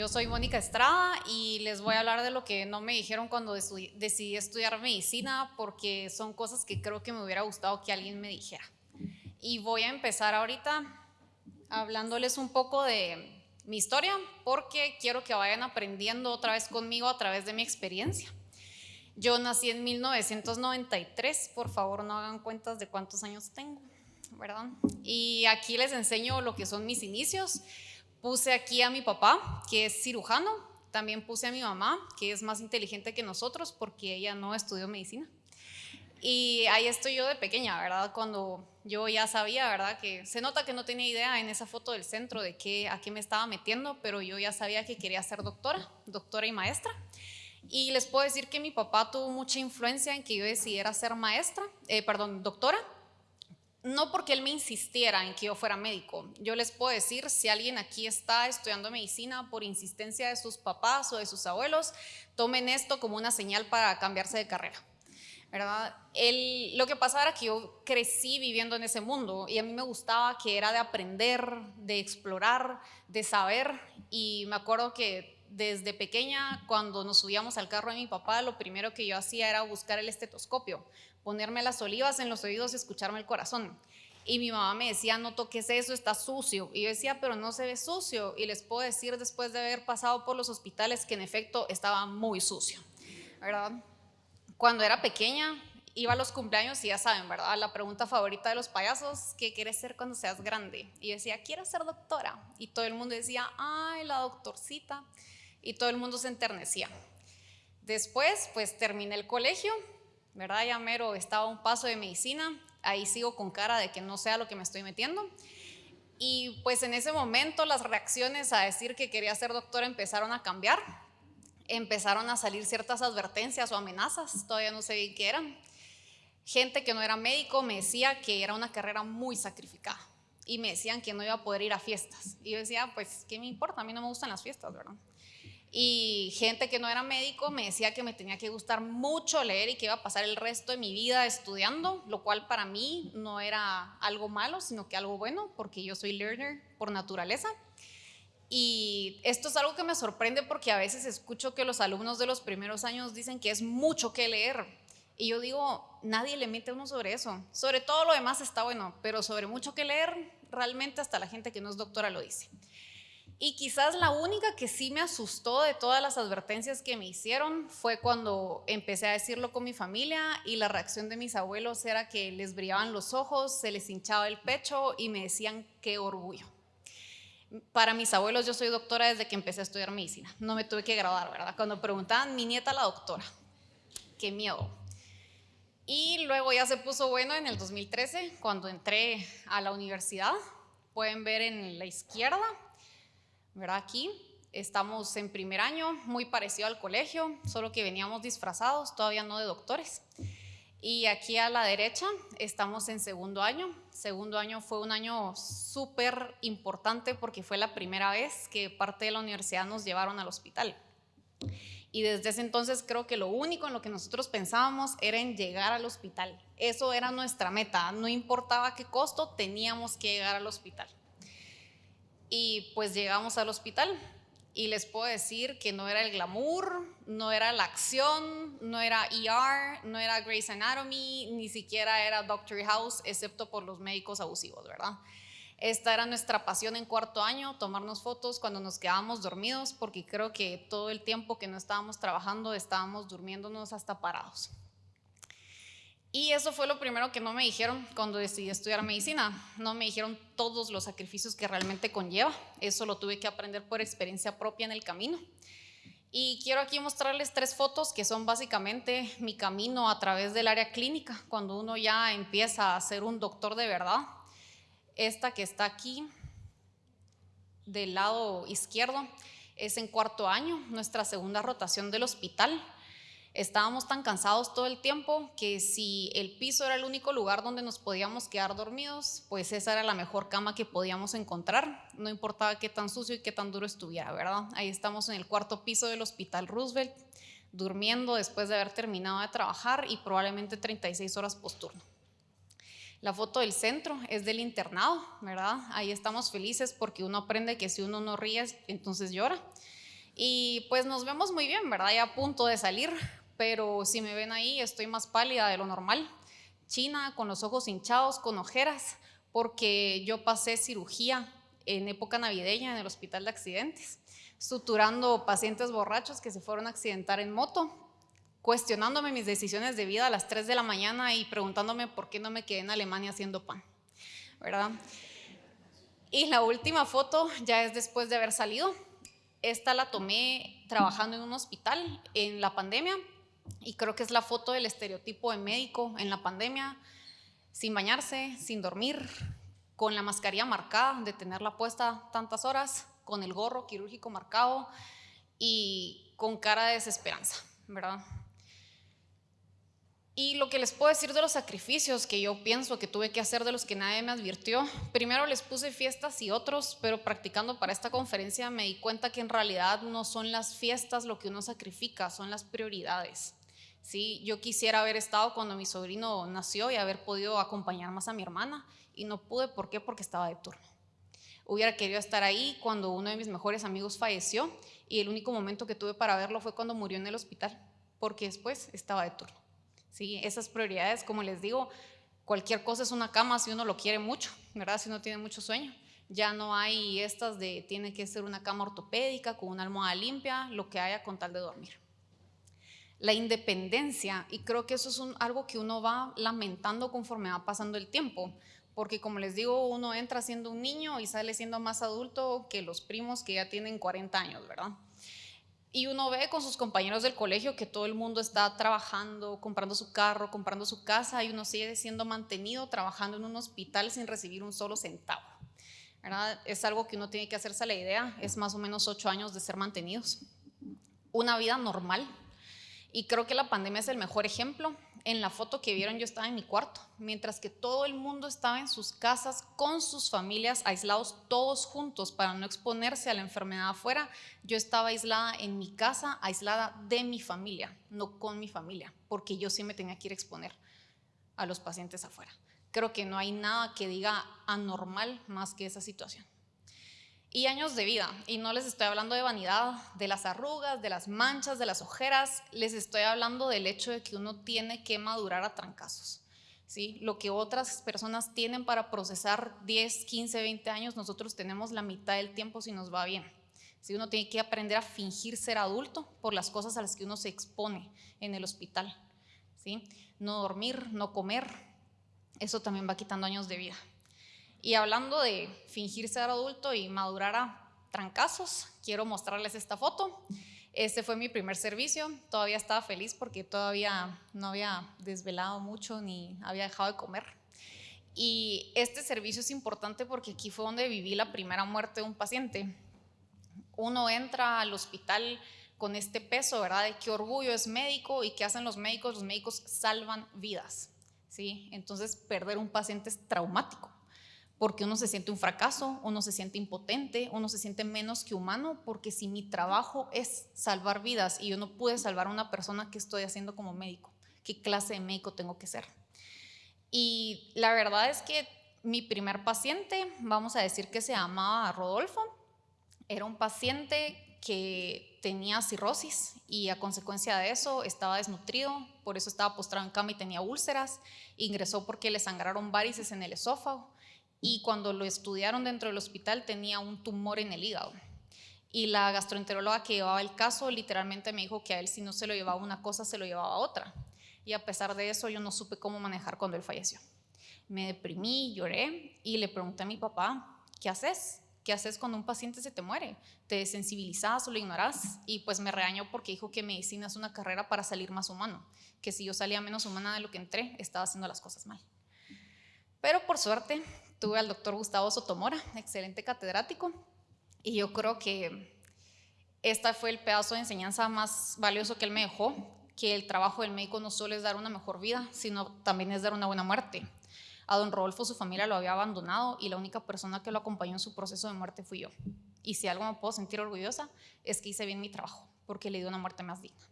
Yo soy Mónica Estrada y les voy a hablar de lo que no me dijeron cuando decidí estudiar medicina porque son cosas que creo que me hubiera gustado que alguien me dijera. Y voy a empezar ahorita hablándoles un poco de mi historia porque quiero que vayan aprendiendo otra vez conmigo a través de mi experiencia. Yo nací en 1993, por favor no hagan cuentas de cuántos años tengo, ¿verdad? Y aquí les enseño lo que son mis inicios. Puse aquí a mi papá, que es cirujano, también puse a mi mamá, que es más inteligente que nosotros porque ella no estudió medicina. Y ahí estoy yo de pequeña, ¿verdad? Cuando yo ya sabía, ¿verdad? Que se nota que no tenía idea en esa foto del centro de qué, a qué me estaba metiendo, pero yo ya sabía que quería ser doctora, doctora y maestra. Y les puedo decir que mi papá tuvo mucha influencia en que yo decidiera ser maestra, eh, perdón, doctora, no porque él me insistiera en que yo fuera médico. Yo les puedo decir, si alguien aquí está estudiando medicina por insistencia de sus papás o de sus abuelos, tomen esto como una señal para cambiarse de carrera. ¿verdad? El, lo que pasaba era que yo crecí viviendo en ese mundo y a mí me gustaba que era de aprender, de explorar, de saber y me acuerdo que desde pequeña cuando nos subíamos al carro de mi papá lo primero que yo hacía era buscar el estetoscopio ponerme las olivas en los oídos y escucharme el corazón. Y mi mamá me decía, no toques eso, está sucio. Y yo decía, pero no se ve sucio. Y les puedo decir después de haber pasado por los hospitales que en efecto estaba muy sucio, ¿verdad? Cuando era pequeña, iba a los cumpleaños y ya saben, ¿verdad? La pregunta favorita de los payasos, ¿qué quieres ser cuando seas grande? Y yo decía, quiero ser doctora. Y todo el mundo decía, ay, la doctorcita. Y todo el mundo se enternecía. Después, pues terminé el colegio ¿verdad? Ya mero estaba a un paso de medicina, ahí sigo con cara de que no sea lo que me estoy metiendo. Y pues en ese momento las reacciones a decir que quería ser doctora empezaron a cambiar, empezaron a salir ciertas advertencias o amenazas, todavía no sé bien qué eran. Gente que no era médico me decía que era una carrera muy sacrificada y me decían que no iba a poder ir a fiestas. Y yo decía, pues, ¿qué me importa? A mí no me gustan las fiestas, ¿verdad? Y gente que no era médico me decía que me tenía que gustar mucho leer y que iba a pasar el resto de mi vida estudiando, lo cual para mí no era algo malo, sino que algo bueno, porque yo soy learner por naturaleza. Y esto es algo que me sorprende porque a veces escucho que los alumnos de los primeros años dicen que es mucho que leer. Y yo digo, nadie le mete a uno sobre eso. Sobre todo lo demás está bueno, pero sobre mucho que leer, realmente hasta la gente que no es doctora lo dice. Y quizás la única que sí me asustó de todas las advertencias que me hicieron fue cuando empecé a decirlo con mi familia y la reacción de mis abuelos era que les brillaban los ojos, se les hinchaba el pecho y me decían qué orgullo. Para mis abuelos yo soy doctora desde que empecé a estudiar medicina, no me tuve que graduar, ¿verdad? Cuando preguntaban, mi nieta la doctora, qué miedo. Y luego ya se puso bueno en el 2013, cuando entré a la universidad, pueden ver en la izquierda, ¿verdad? Aquí estamos en primer año, muy parecido al colegio, solo que veníamos disfrazados, todavía no de doctores. Y aquí a la derecha estamos en segundo año. Segundo año fue un año súper importante porque fue la primera vez que parte de la universidad nos llevaron al hospital. Y desde ese entonces creo que lo único en lo que nosotros pensábamos era en llegar al hospital. Eso era nuestra meta. No importaba qué costo, teníamos que llegar al hospital. Y pues llegamos al hospital y les puedo decir que no era el glamour, no era la acción, no era ER, no era Grey's Anatomy, ni siquiera era Doctor House, excepto por los médicos abusivos, ¿verdad? Esta era nuestra pasión en cuarto año, tomarnos fotos cuando nos quedábamos dormidos, porque creo que todo el tiempo que no estábamos trabajando estábamos durmiéndonos hasta parados. Y eso fue lo primero que no me dijeron cuando decidí estudiar medicina. No me dijeron todos los sacrificios que realmente conlleva. Eso lo tuve que aprender por experiencia propia en el camino. Y quiero aquí mostrarles tres fotos que son básicamente mi camino a través del área clínica, cuando uno ya empieza a ser un doctor de verdad. Esta que está aquí, del lado izquierdo, es en cuarto año, nuestra segunda rotación del hospital. Estábamos tan cansados todo el tiempo que si el piso era el único lugar donde nos podíamos quedar dormidos, pues esa era la mejor cama que podíamos encontrar. No importaba qué tan sucio y qué tan duro estuviera, ¿verdad? Ahí estamos en el cuarto piso del Hospital Roosevelt, durmiendo después de haber terminado de trabajar y probablemente 36 horas posturno. La foto del centro es del internado, ¿verdad? Ahí estamos felices porque uno aprende que si uno no ríe, entonces llora. Y pues nos vemos muy bien, ¿verdad? Ya a punto de salir, pero si me ven ahí estoy más pálida de lo normal. China, con los ojos hinchados, con ojeras, porque yo pasé cirugía en época navideña en el hospital de accidentes, suturando pacientes borrachos que se fueron a accidentar en moto, cuestionándome mis decisiones de vida a las 3 de la mañana y preguntándome por qué no me quedé en Alemania haciendo pan, ¿verdad? Y la última foto ya es después de haber salido. Esta la tomé trabajando en un hospital en la pandemia y creo que es la foto del estereotipo de médico en la pandemia, sin bañarse, sin dormir, con la mascarilla marcada, de tenerla puesta tantas horas, con el gorro quirúrgico marcado y con cara de desesperanza, ¿verdad? Y lo que les puedo decir de los sacrificios que yo pienso que tuve que hacer de los que nadie me advirtió, primero les puse fiestas y otros, pero practicando para esta conferencia me di cuenta que en realidad no son las fiestas lo que uno sacrifica, son las prioridades. ¿Sí? Yo quisiera haber estado cuando mi sobrino nació y haber podido acompañar más a mi hermana y no pude, ¿por qué? Porque estaba de turno. Hubiera querido estar ahí cuando uno de mis mejores amigos falleció y el único momento que tuve para verlo fue cuando murió en el hospital, porque después estaba de turno. ¿sí? Esas prioridades, como les digo, cualquier cosa es una cama si uno lo quiere mucho, ¿verdad? Si uno tiene mucho sueño. Ya no hay estas de tiene que ser una cama ortopédica con una almohada limpia, lo que haya con tal de dormir la independencia y creo que eso es algo que uno va lamentando conforme va pasando el tiempo, porque como les digo, uno entra siendo un niño y sale siendo más adulto que los primos que ya tienen 40 años, ¿verdad? Y uno ve con sus compañeros del colegio que todo el mundo está trabajando, comprando su carro, comprando su casa y uno sigue siendo mantenido trabajando en un hospital sin recibir un solo centavo. ¿verdad? Es algo que uno tiene que hacerse la idea, es más o menos ocho años de ser mantenidos. Una vida normal, y creo que la pandemia es el mejor ejemplo. En la foto que vieron yo estaba en mi cuarto, mientras que todo el mundo estaba en sus casas con sus familias, aislados todos juntos para no exponerse a la enfermedad afuera. Yo estaba aislada en mi casa, aislada de mi familia, no con mi familia, porque yo sí me tenía que ir a exponer a los pacientes afuera. Creo que no hay nada que diga anormal más que esa situación y años de vida. Y no les estoy hablando de vanidad, de las arrugas, de las manchas, de las ojeras. Les estoy hablando del hecho de que uno tiene que madurar a trancazos. ¿sí? Lo que otras personas tienen para procesar 10, 15, 20 años, nosotros tenemos la mitad del tiempo si nos va bien. Si Uno tiene que aprender a fingir ser adulto por las cosas a las que uno se expone en el hospital. ¿sí? No dormir, no comer, eso también va quitando años de vida. Y hablando de fingir ser adulto y madurar a trancazos, quiero mostrarles esta foto. Este fue mi primer servicio, todavía estaba feliz porque todavía no había desvelado mucho ni había dejado de comer. Y este servicio es importante porque aquí fue donde viví la primera muerte de un paciente. Uno entra al hospital con este peso, ¿verdad? De qué orgullo es médico y qué hacen los médicos. Los médicos salvan vidas, ¿sí? Entonces perder un paciente es traumático porque uno se siente un fracaso, uno se siente impotente, uno se siente menos que humano, porque si mi trabajo es salvar vidas y yo no pude salvar a una persona, ¿qué estoy haciendo como médico? ¿Qué clase de médico tengo que ser? Y la verdad es que mi primer paciente, vamos a decir que se llamaba Rodolfo, era un paciente que tenía cirrosis y a consecuencia de eso estaba desnutrido, por eso estaba postrado en cama y tenía úlceras, ingresó porque le sangraron varices en el esófago y cuando lo estudiaron dentro del hospital tenía un tumor en el hígado. Y la gastroenteróloga que llevaba el caso literalmente me dijo que a él si no se lo llevaba una cosa, se lo llevaba otra. Y a pesar de eso yo no supe cómo manejar cuando él falleció. Me deprimí, lloré y le pregunté a mi papá, ¿qué haces? ¿Qué haces cuando un paciente se te muere? ¿Te desensibilizas o lo ignoras? Y pues me regañó porque dijo que medicina es una carrera para salir más humano, que si yo salía menos humana de lo que entré, estaba haciendo las cosas mal. Pero por suerte tuve al doctor Gustavo Sotomora, excelente catedrático, y yo creo que este fue el pedazo de enseñanza más valioso que él me dejó, que el trabajo del médico no solo es dar una mejor vida, sino también es dar una buena muerte. A don Rodolfo su familia lo había abandonado y la única persona que lo acompañó en su proceso de muerte fui yo. Y si algo me puedo sentir orgullosa es que hice bien mi trabajo, porque le di una muerte más digna.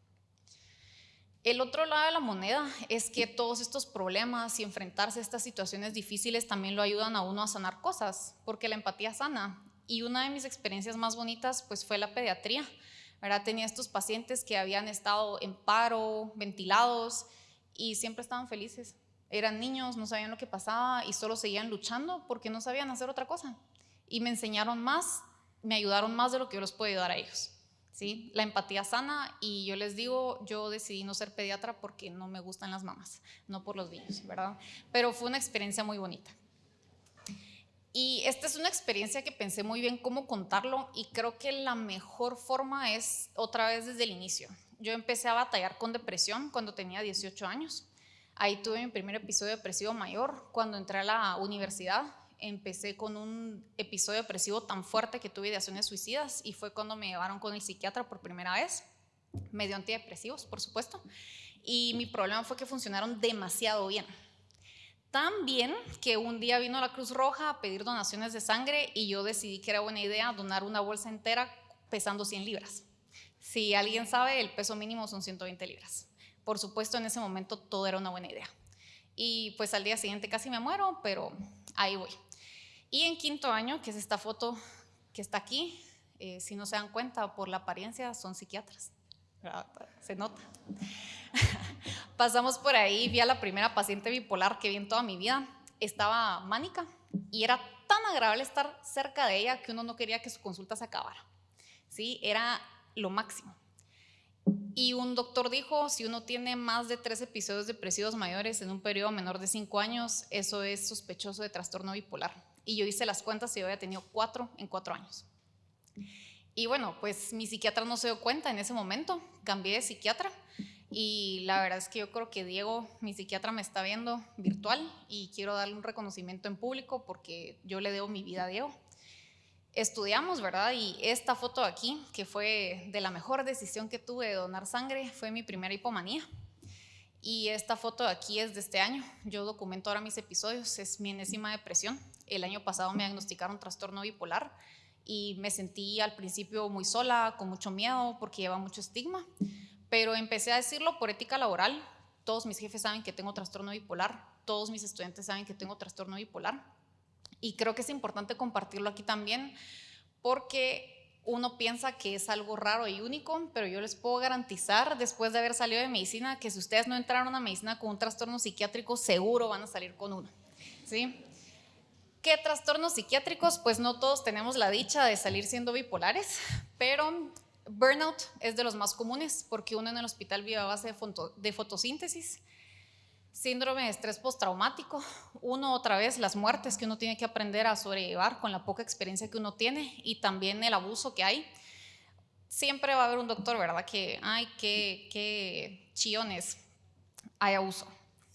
El otro lado de la moneda es que todos estos problemas y enfrentarse a estas situaciones difíciles también lo ayudan a uno a sanar cosas, porque la empatía sana. Y una de mis experiencias más bonitas pues fue la pediatría. ¿verdad? Tenía estos pacientes que habían estado en paro, ventilados, y siempre estaban felices. Eran niños, no sabían lo que pasaba y solo seguían luchando porque no sabían hacer otra cosa. Y me enseñaron más, me ayudaron más de lo que yo les puedo ayudar a ellos. ¿Sí? La empatía sana y yo les digo, yo decidí no ser pediatra porque no me gustan las mamás, no por los niños, ¿verdad? Pero fue una experiencia muy bonita. Y esta es una experiencia que pensé muy bien cómo contarlo y creo que la mejor forma es otra vez desde el inicio. Yo empecé a batallar con depresión cuando tenía 18 años. Ahí tuve mi primer episodio depresivo mayor cuando entré a la universidad. Empecé con un episodio depresivo tan fuerte que tuve ideaciones suicidas y fue cuando me llevaron con el psiquiatra por primera vez. Me dio antidepresivos, por supuesto. Y mi problema fue que funcionaron demasiado bien tan bien que un día vino la Cruz Roja a pedir donaciones de sangre y yo decidí que era buena idea donar una bolsa entera pesando 100 libras. Si alguien sabe, el peso mínimo son 120 libras. Por supuesto, en ese momento todo era una buena idea. Y pues al día siguiente casi me muero, pero ahí voy. Y en quinto año, que es esta foto que está aquí, eh, si no se dan cuenta por la apariencia, son psiquiatras. Se nota. Pasamos por ahí, vi a la primera paciente bipolar que vi en toda mi vida. Estaba mánica y era tan agradable estar cerca de ella que uno no quería que su consulta se acabara. ¿Sí? Era lo máximo. Y un doctor dijo, si uno tiene más de tres episodios depresivos mayores en un periodo menor de cinco años, eso es sospechoso de trastorno bipolar. Y yo hice las cuentas y yo había tenido cuatro en cuatro años. Y bueno, pues mi psiquiatra no se dio cuenta en ese momento, cambié de psiquiatra y la verdad es que yo creo que Diego, mi psiquiatra, me está viendo virtual y quiero darle un reconocimiento en público porque yo le debo mi vida a Diego. Estudiamos, ¿verdad? Y esta foto aquí, que fue de la mejor decisión que tuve de donar sangre, fue mi primera hipomanía. Y esta foto de aquí es de este año. Yo documento ahora mis episodios, es mi enésima depresión. El año pasado me diagnosticaron trastorno bipolar y me sentí al principio muy sola, con mucho miedo, porque lleva mucho estigma pero empecé a decirlo por ética laboral. Todos mis jefes saben que tengo trastorno bipolar, todos mis estudiantes saben que tengo trastorno bipolar. Y creo que es importante compartirlo aquí también porque uno piensa que es algo raro y único, pero yo les puedo garantizar, después de haber salido de medicina, que si ustedes no entraron a medicina con un trastorno psiquiátrico, seguro van a salir con uno. ¿Sí? ¿Qué trastornos psiquiátricos? Pues no todos tenemos la dicha de salir siendo bipolares, pero Burnout es de los más comunes porque uno en el hospital vive a base de, fotosíntesis. Síndrome de estrés postraumático, uno otra vez las muertes que uno tiene que aprender a sobrellevar con la poca experiencia que uno tiene y también el abuso que hay. Siempre va a haber un doctor, ¿verdad? Que, ay, qué, qué chillones, hay abuso.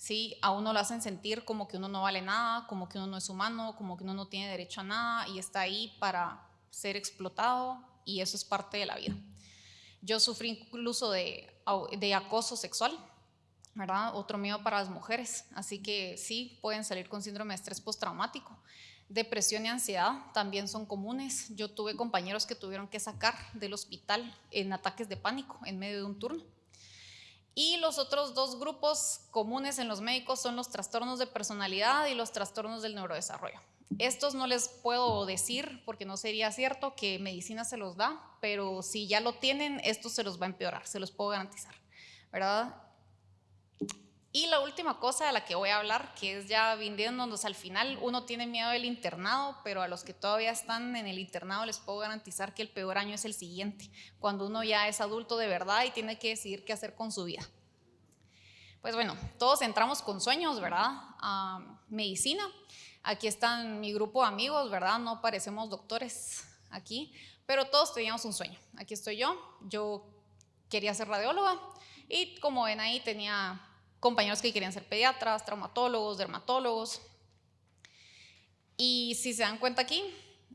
¿sí? A uno lo hacen sentir como que uno no vale nada, como que uno no es humano, como que uno no tiene derecho a nada y está ahí para ser explotado y eso es parte de la vida. Yo sufrí incluso de, de acoso sexual, ¿verdad? Otro miedo para las mujeres, así que sí, pueden salir con síndrome de estrés postraumático. Depresión y ansiedad también son comunes. Yo tuve compañeros que tuvieron que sacar del hospital en ataques de pánico en medio de un turno. Y los otros dos grupos comunes en los médicos son los trastornos de personalidad y los trastornos del neurodesarrollo. Estos no les puedo decir porque no sería cierto que medicina se los da, pero si ya lo tienen, esto se los va a empeorar, se los puedo garantizar, ¿verdad? Y la última cosa de la que voy a hablar, que es ya vendiéndonos al final, uno tiene miedo del internado, pero a los que todavía están en el internado les puedo garantizar que el peor año es el siguiente, cuando uno ya es adulto de verdad y tiene que decidir qué hacer con su vida. Pues bueno, todos entramos con sueños, ¿verdad? A medicina, Aquí están mi grupo de amigos, ¿verdad? No parecemos doctores aquí, pero todos teníamos un sueño. Aquí estoy yo, yo quería ser radióloga y como ven ahí tenía compañeros que querían ser pediatras, traumatólogos, dermatólogos. Y si se dan cuenta aquí,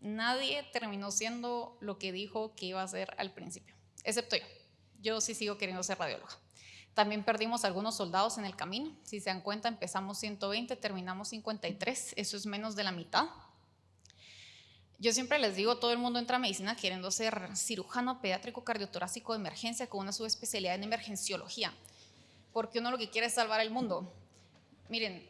nadie terminó siendo lo que dijo que iba a ser al principio, excepto yo. Yo sí sigo queriendo ser radióloga. También perdimos algunos soldados en el camino. Si se dan cuenta, empezamos 120, terminamos 53. Eso es menos de la mitad. Yo siempre les digo, todo el mundo entra a medicina queriendo ser cirujano pediátrico cardiotorácico de emergencia con una subespecialidad en emergenciología, porque uno lo que quiere es salvar el mundo. Miren,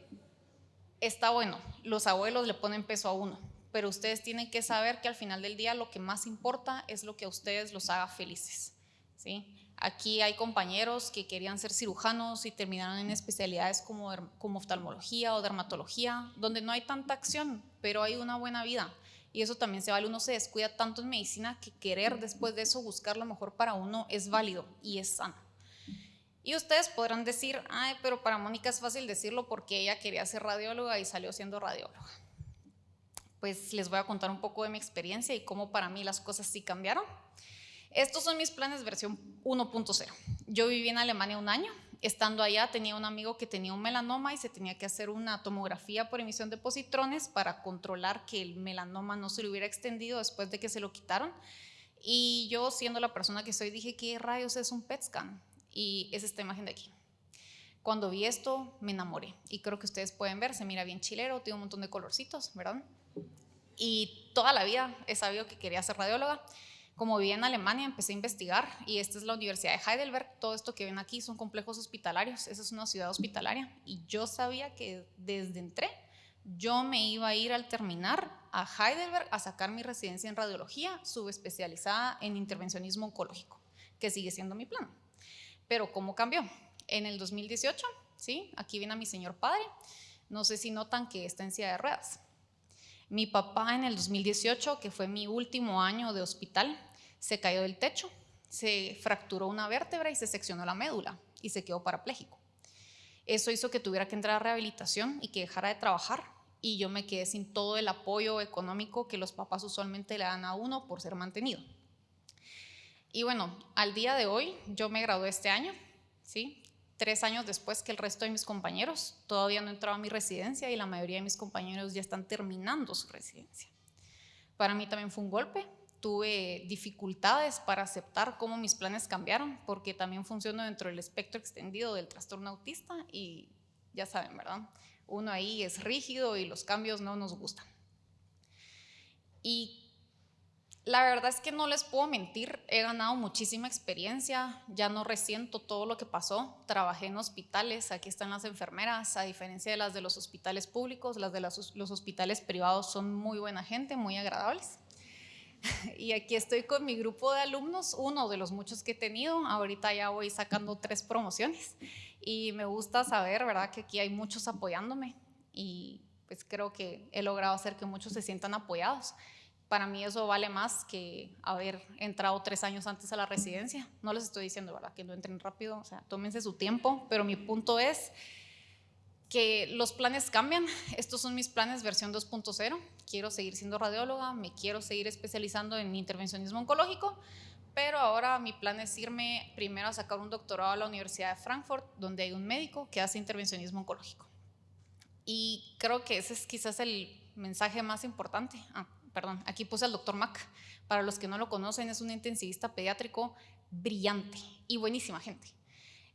está bueno, los abuelos le ponen peso a uno, pero ustedes tienen que saber que al final del día lo que más importa es lo que a ustedes los haga felices. ¿sí? Aquí hay compañeros que querían ser cirujanos y terminaron en especialidades como, como oftalmología o dermatología, donde no hay tanta acción, pero hay una buena vida. Y eso también se vale, uno se descuida tanto en medicina que querer después de eso buscar lo mejor para uno es válido y es sano. Y ustedes podrán decir, ay, pero para Mónica es fácil decirlo porque ella quería ser radióloga y salió siendo radióloga. Pues les voy a contar un poco de mi experiencia y cómo para mí las cosas sí cambiaron. Estos son mis planes versión 1.0. Yo viví en Alemania un año. Estando allá tenía un amigo que tenía un melanoma y se tenía que hacer una tomografía por emisión de positrones para controlar que el melanoma no se le hubiera extendido después de que se lo quitaron. Y yo, siendo la persona que soy, dije, ¿qué rayos es un PET scan? Y es esta imagen de aquí. Cuando vi esto, me enamoré. Y creo que ustedes pueden ver, se mira bien chilero, tiene un montón de colorcitos, ¿verdad? Y toda la vida he sabido que quería ser radióloga. Como viví en Alemania, empecé a investigar y esta es la Universidad de Heidelberg. Todo esto que ven aquí son complejos hospitalarios. Esa es una ciudad hospitalaria y yo sabía que desde entré yo me iba a ir al terminar a Heidelberg a sacar mi residencia en radiología subespecializada en intervencionismo oncológico, que sigue siendo mi plan. Pero ¿cómo cambió? En el 2018, ¿sí? Aquí viene a mi señor padre. No sé si notan que está en silla de ruedas. Mi papá en el 2018, que fue mi último año de hospital, se cayó del techo, se fracturó una vértebra y se seccionó la médula y se quedó parapléjico. Eso hizo que tuviera que entrar a rehabilitación y que dejara de trabajar y yo me quedé sin todo el apoyo económico que los papás usualmente le dan a uno por ser mantenido. Y bueno, al día de hoy yo me gradué este año, ¿sí? Tres años después que el resto de mis compañeros, todavía no entraba a mi residencia y la mayoría de mis compañeros ya están terminando su residencia. Para mí también fue un golpe, tuve dificultades para aceptar cómo mis planes cambiaron, porque también funciono dentro del espectro extendido del trastorno autista y ya saben, ¿verdad? Uno ahí es rígido y los cambios no nos gustan. Y la verdad es que no les puedo mentir, he ganado muchísima experiencia, ya no resiento todo lo que pasó, trabajé en hospitales, aquí están las enfermeras, a diferencia de las de los hospitales públicos, las de los hospitales privados son muy buena gente, muy agradables. y aquí estoy con mi grupo de alumnos, uno de los muchos que he tenido. Ahorita ya voy sacando tres promociones y me gusta saber, ¿verdad?, que aquí hay muchos apoyándome y pues creo que he logrado hacer que muchos se sientan apoyados. Para mí eso vale más que haber entrado tres años antes a la residencia. No les estoy diciendo, ¿verdad?, que no entren rápido, o sea, tómense su tiempo, pero mi punto es que los planes cambian. Estos son mis planes versión 2.0. Quiero seguir siendo radióloga, me quiero seguir especializando en intervencionismo oncológico, pero ahora mi plan es irme primero a sacar un doctorado a la Universidad de Frankfurt, donde hay un médico que hace intervencionismo oncológico. Y creo que ese es quizás el mensaje más importante. Ah, perdón, aquí puse al doctor Mac. Para los que no lo conocen, es un intensivista pediátrico brillante y buenísima gente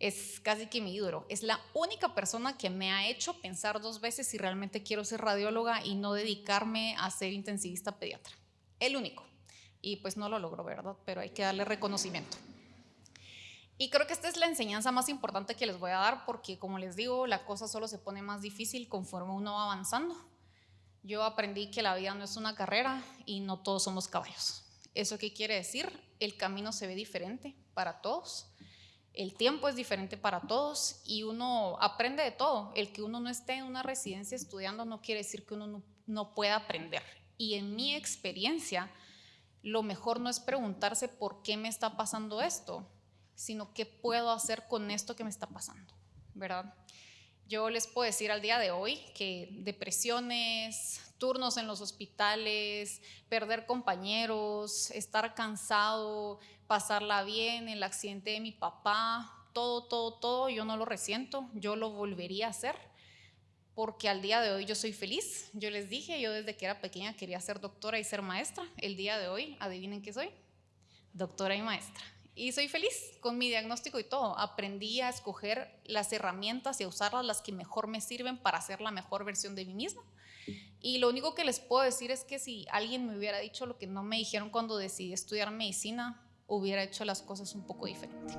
es casi que mi ídolo. Es la única persona que me ha hecho pensar dos veces si realmente quiero ser radióloga y no dedicarme a ser intensivista pediatra. El único. Y pues no lo logro, ¿verdad? Pero hay que darle reconocimiento. Y creo que esta es la enseñanza más importante que les voy a dar porque, como les digo, la cosa solo se pone más difícil conforme uno va avanzando. Yo aprendí que la vida no es una carrera y no todos somos caballos. ¿Eso qué quiere decir? El camino se ve diferente para todos el tiempo es diferente para todos y uno aprende de todo. El que uno no esté en una residencia estudiando no quiere decir que uno no, pueda aprender. Y en mi experiencia, lo mejor no es preguntarse por qué me está pasando esto, sino qué puedo hacer con esto que me está pasando, ¿verdad? Yo les puedo decir al día de hoy que depresiones, turnos en los hospitales, perder compañeros, estar cansado, pasarla bien, el accidente de mi papá, todo, todo, todo, yo no lo resiento, yo lo volvería a hacer porque al día de hoy yo soy feliz. Yo les dije, yo desde que era pequeña quería ser doctora y ser maestra. El día de hoy, adivinen qué soy, doctora y maestra. Y soy feliz con mi diagnóstico y todo. Aprendí a escoger las herramientas y a usarlas las que mejor me sirven para ser la mejor versión de mí misma. Y lo único que les puedo decir es que si alguien me hubiera dicho lo que no me dijeron cuando decidí estudiar medicina, hubiera hecho las cosas un poco diferente.